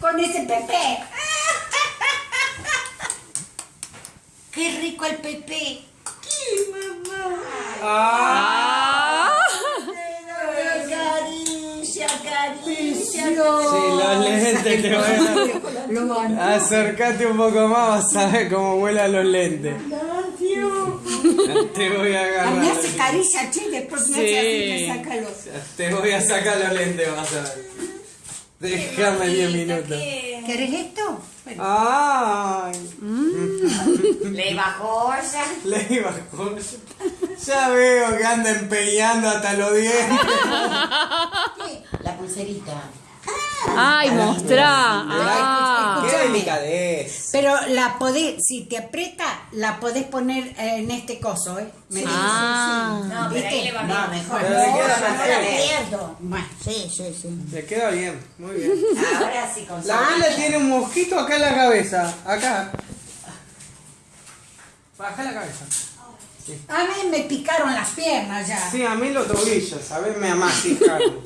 Con ese Pepe. Qué rico el Pepe. ¿Qué, mamá? Ah, Caricia, caricia. Sí, los lentes te voy a... Lo van. Acércate un poco más, vas a ver cómo vuelan los lentes. Te voy a A mí agarrar. hace caricia, che, después me Sí. hace así, me saca los... Te voy a sacar los lentes, vas a ver. Déjame 10 minutos. ¿Querés esto? Bueno, Ay, Le bajó ya. le iba a joder. Ya veo que anda empeñando hasta los dientes. La pulserita. ay, mostrá. Ah. Qué delicadez. Pero la podés, si te aprieta, la podés poner eh, en este coso, ¿eh? Me dice, Ah. sí. No, pero ahí ¿Viste? le va No, mejor. Pero le No, queda no, pierdo. Bueno, sí, sí, sí. Le queda bien, muy bien. Ahora sí con La Mila tiene un mosquito acá en la cabeza. Acá. Baja la cabeza. A mí me picaron las piernas ya. Sí, a mí los tobillos, a ver, me amasijaron.